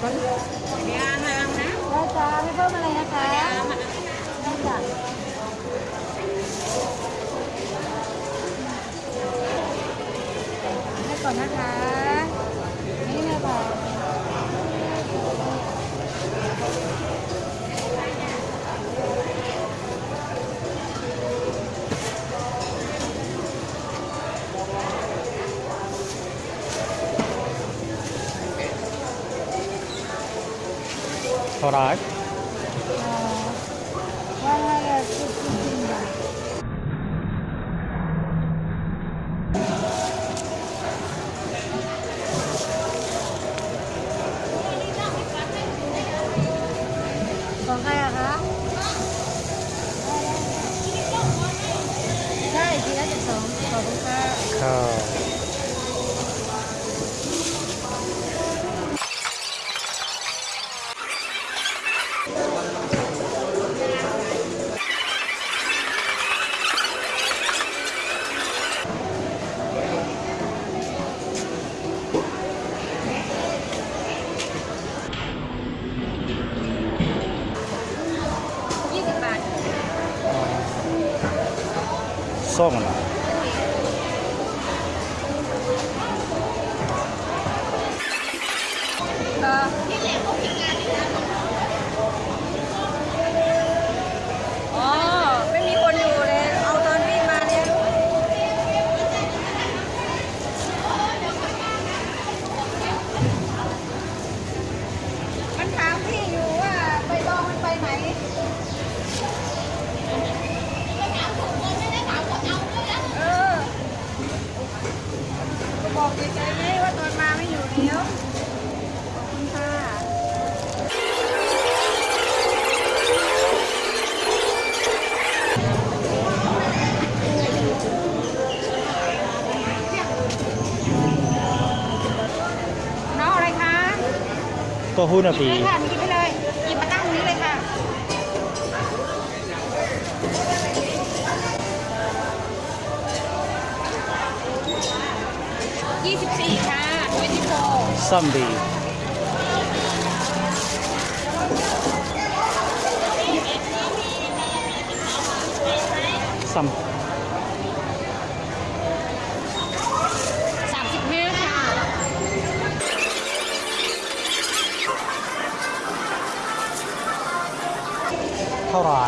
บมันมีาหางนะได้จ้าไม่เพิ่มอะไรนะคะได้จ้าให้ก่อนนะคะ arrive? Uh, 150 baht. Oh. そう。 บอกใจไหมว่าตอนมาไม่อยู่แล้วขอบคุณค่ะน้องอะไรคะ ก็หุ้นอะพี่ 24 ค่ะ24 zombie ซ้ำเท่าไหร่